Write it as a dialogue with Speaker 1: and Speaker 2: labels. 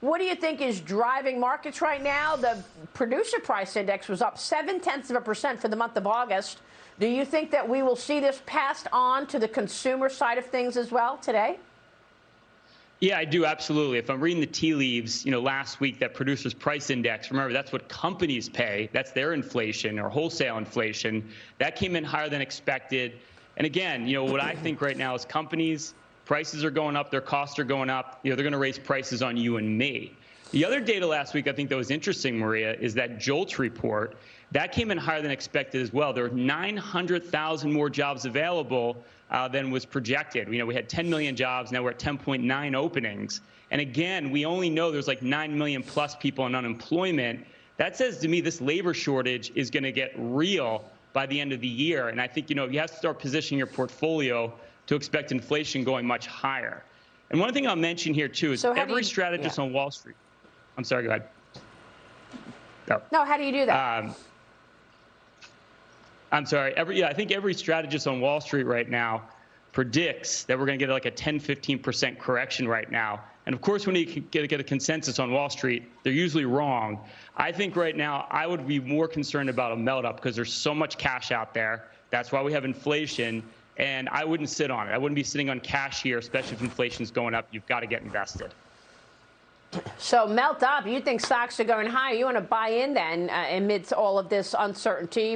Speaker 1: What do you think is driving markets right now? The producer price index was up seven tenths of a percent for the month of August. Do you think that we will see this passed on to the consumer side of things as well today?
Speaker 2: Yeah, I do absolutely. If I'm reading the tea leaves, you know, last week that producers price index, remember that's what companies pay. That's their inflation or wholesale inflation. That came in higher than expected. And again, you know, what I think right now is companies prices are going up, their costs are going up. You know, they're going to raise prices on you and me. The other data last week I think that was interesting, Maria, is that JOLTS report. That came in higher than expected as well. There were 900,000 more jobs available uh, than was projected. You know, we had 10 million jobs. Now we're at 10.9 openings. And again, we only know there's like 9 million plus people in unemployment. That says to me this labor shortage is going to get real by the end of the year. And I think, you know, you have to start positioning your portfolio to expect inflation going much higher. And one thing I'll mention here, too, is
Speaker 1: So
Speaker 2: every
Speaker 1: you-
Speaker 2: strategist
Speaker 1: yeah.
Speaker 2: on Wall Street. I'm sorry, go ahead. No.
Speaker 1: No, how do you do that?
Speaker 2: Um, I'm sorry. Every yeah, I think every strategist on Wall Street right now predicts that we're going to get like a 10, 15 percent correction right now. And of course, when you can get, get a consensus on Wall Street, they're usually wrong. I think right now I would be more concerned about a melt up because there's so much cash out there. That's why we have inflation. And I wouldn't sit on it. I wouldn't be sitting on cash here, especially if inflation's going up. You've got to get invested.
Speaker 1: so melt up. You think stocks are going higher. You want to buy in then uh, amidst all of this uncertainty,